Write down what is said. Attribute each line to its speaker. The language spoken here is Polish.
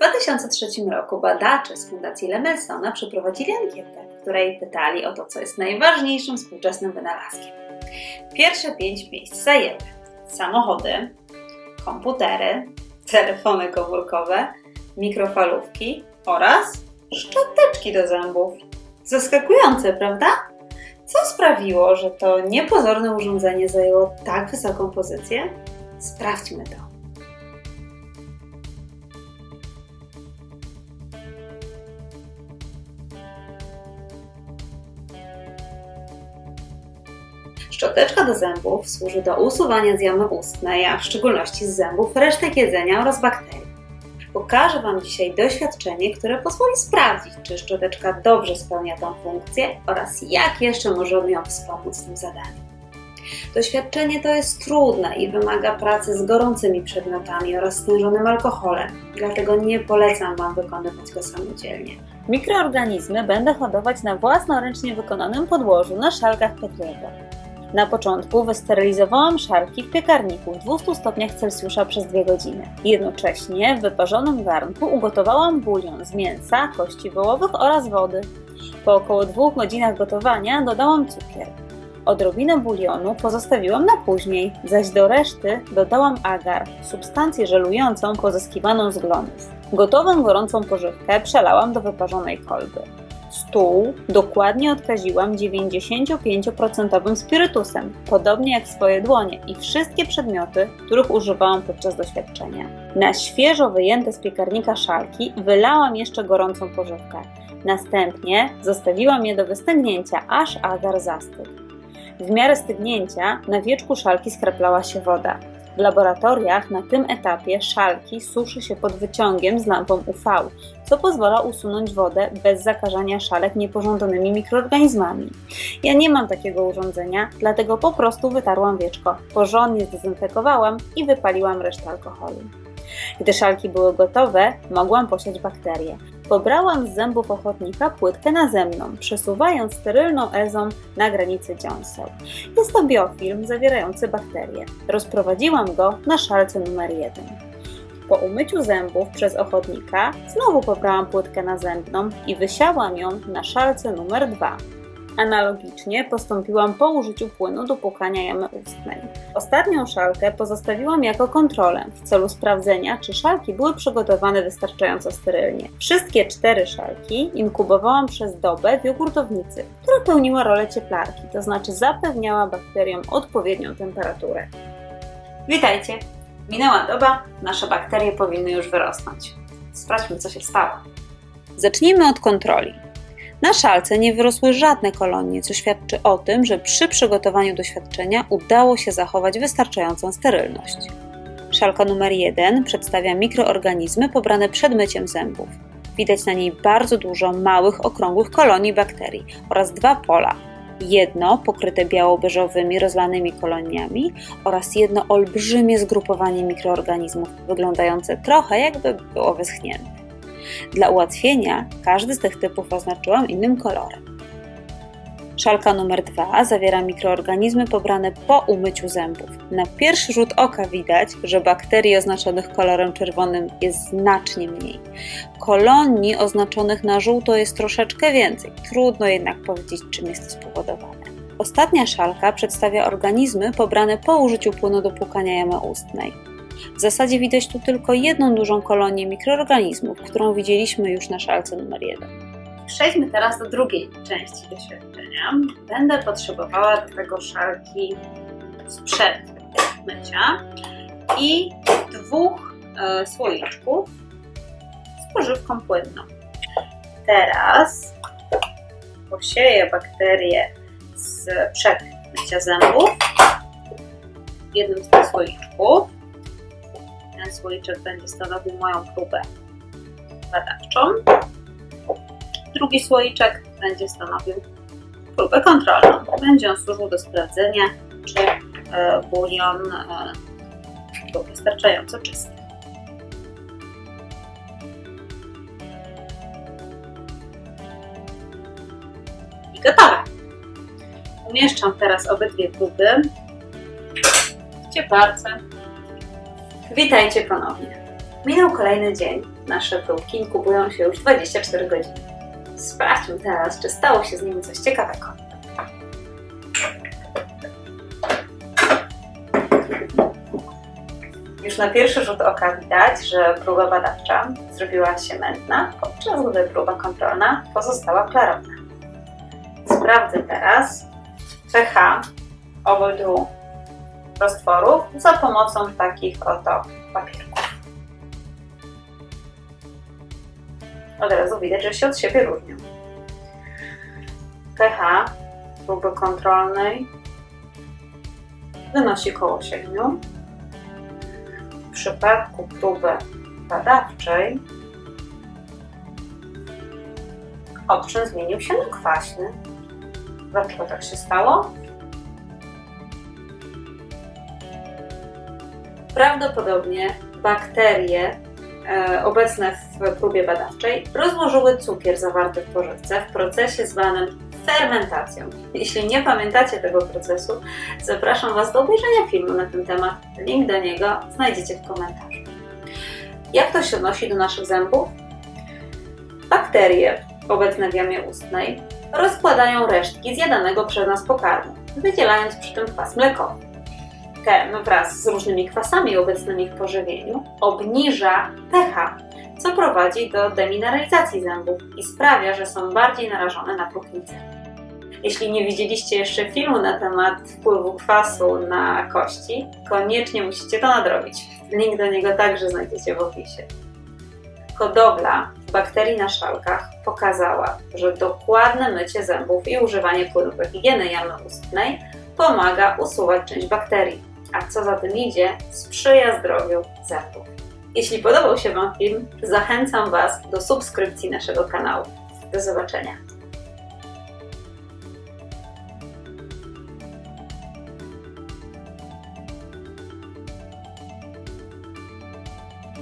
Speaker 1: 2003 roku badacze z Fundacji Lemelsona przeprowadzili ankietę, w której pytali o to, co jest najważniejszym współczesnym wynalazkiem. Pierwsze pięć miejsc zajęły samochody, komputery, telefony komórkowe, mikrofalówki oraz szczoteczki do zębów. Zaskakujące, prawda? Co sprawiło, że to niepozorne urządzenie zajęło tak wysoką pozycję? Sprawdźmy to. Szczoteczka do zębów służy do usuwania z jamy ustnej, a w szczególności z zębów resztek jedzenia oraz bakterii. Pokażę Wam dzisiaj doświadczenie, które pozwoli sprawdzić, czy szczoteczka dobrze spełnia tę funkcję oraz jak jeszcze możemy ją wspomóc w tym zadaniu. Doświadczenie to jest trudne i wymaga pracy z gorącymi przedmiotami oraz stężonym alkoholem, dlatego nie polecam Wam wykonywać go samodzielnie. Mikroorganizmy będę hodować na własnoręcznie wykonanym podłożu na szalkach Petriego. Na początku wysterylizowałam szarki w piekarniku w 200 stopniach Celsjusza przez 2 godziny. Jednocześnie w wyparzonym garnku ugotowałam bulion z mięsa, kości wołowych oraz wody. Po około 2 godzinach gotowania dodałam cukier. Odrobinę bulionu pozostawiłam na później, zaś do reszty dodałam agar, substancję żelującą pozyskiwaną z glonów. Gotową gorącą pożywkę przelałam do wyparzonej kolby. Stół dokładnie odkaziłam 95% spirytusem, podobnie jak swoje dłonie i wszystkie przedmioty, których używałam podczas doświadczenia. Na świeżo wyjęte z piekarnika szalki wylałam jeszcze gorącą pożywkę. Następnie zostawiłam je do wystygnięcia, aż agar zastygł. W miarę stygnięcia na wieczku szalki skraplała się woda. W laboratoriach na tym etapie szalki suszy się pod wyciągiem z lampą UV, co pozwala usunąć wodę bez zakażania szalek niepożądanymi mikroorganizmami. Ja nie mam takiego urządzenia, dlatego po prostu wytarłam wieczko, porządnie zdezynfekowałam i wypaliłam resztę alkoholu. Gdy szalki były gotowe, mogłam posiać bakterie. Pobrałam z zębów ochotnika płytkę nazemną, przesuwając sterylną ezą na granicy dziąseł. Jest to biofilm zawierający bakterie. Rozprowadziłam go na szalce numer 1. Po umyciu zębów przez ochotnika znowu pobrałam płytkę nazębną i wysiałam ją na szalce numer 2. Analogicznie postąpiłam po użyciu płynu do płukania jamy ustnej. Ostatnią szalkę pozostawiłam jako kontrolę w celu sprawdzenia, czy szalki były przygotowane wystarczająco sterylnie. Wszystkie cztery szalki inkubowałam przez dobę w jogurtownicy, która pełniła rolę cieplarki, to znaczy zapewniała bakteriom odpowiednią temperaturę. Witajcie! Minęła doba, nasze bakterie powinny już wyrosnąć. Sprawdźmy, co się stało. Zacznijmy od kontroli. Na szalce nie wyrosły żadne kolonie, co świadczy o tym, że przy przygotowaniu doświadczenia udało się zachować wystarczającą sterylność. Szalka numer 1 przedstawia mikroorganizmy pobrane przed myciem zębów. Widać na niej bardzo dużo małych, okrągłych kolonii bakterii oraz dwa pola. Jedno pokryte biało-beżowymi, rozlanymi koloniami oraz jedno olbrzymie zgrupowanie mikroorganizmów, wyglądające trochę jakby było wyschnięte. Dla ułatwienia każdy z tych typów oznaczyłam innym kolorem. Szalka numer 2 zawiera mikroorganizmy pobrane po umyciu zębów. Na pierwszy rzut oka widać, że bakterii oznaczonych kolorem czerwonym jest znacznie mniej. Kolonii oznaczonych na żółto jest troszeczkę więcej. Trudno jednak powiedzieć, czym jest to spowodowane. Ostatnia szalka przedstawia organizmy pobrane po użyciu płynu do płukania jamy ustnej. W zasadzie widać tu tylko jedną dużą kolonię mikroorganizmów, którą widzieliśmy już na szalce numer 1. Przejdźmy teraz do drugiej części doświadczenia. Będę potrzebowała do tego szalki sprzed mycia i dwóch e, słoiczków z pożywką płynną. Teraz posieję bakterie sprzed mycia zębów w jednym z tych słoiczków ten słoiczek będzie stanowił moją próbę badawczą. Drugi słoiczek będzie stanowił próbę kontrolną. Będzie on służył do sprawdzenia, czy e, bulion e, był wystarczająco czysty. I gotowe. Umieszczam teraz obydwie próby w cieparce Witajcie ponownie. Minął kolejny dzień Nasze próbki inkubują się już 24 godziny. Sprawdźmy teraz, czy stało się z nimi coś ciekawego. Już na pierwszy rzut oka widać, że próba badawcza zrobiła się mętna, podczas gdy próba kontrolna pozostała klarowna. Sprawdzę teraz pH obydwu roztworów za pomocą takich oto papierków. Od razu widać, że się od siebie różnią. pH próby kontrolnej wynosi około 7. W przypadku próby badawczej odczyn zmienił się na kwaśny. Dlaczego tak się stało? Prawdopodobnie bakterie e, obecne w próbie badawczej rozłożyły cukier zawarty w pożywce w procesie zwanym fermentacją. Jeśli nie pamiętacie tego procesu, zapraszam Was do obejrzenia filmu na ten temat. Link do niego znajdziecie w komentarzu. Jak to się odnosi do naszych zębów? Bakterie obecne w jamie ustnej rozkładają resztki zjadanego przez nas pokarmu, wydzielając przy tym kwas mlekowy. Ten wraz z różnymi kwasami obecnymi w pożywieniu obniża pH, co prowadzi do demineralizacji zębów i sprawia, że są bardziej narażone na próchnicę. Jeśli nie widzieliście jeszcze filmu na temat wpływu kwasu na kości, koniecznie musicie to nadrobić. Link do niego także znajdziecie w opisie. Hodowla bakterii na szalkach pokazała, że dokładne mycie zębów i używanie płynów higieny jamy ustnej pomaga usuwać część bakterii, a co za tym idzie, sprzyja zdrowiu zębów. Jeśli podobał się Wam film, zachęcam Was do subskrypcji naszego kanału. Do zobaczenia.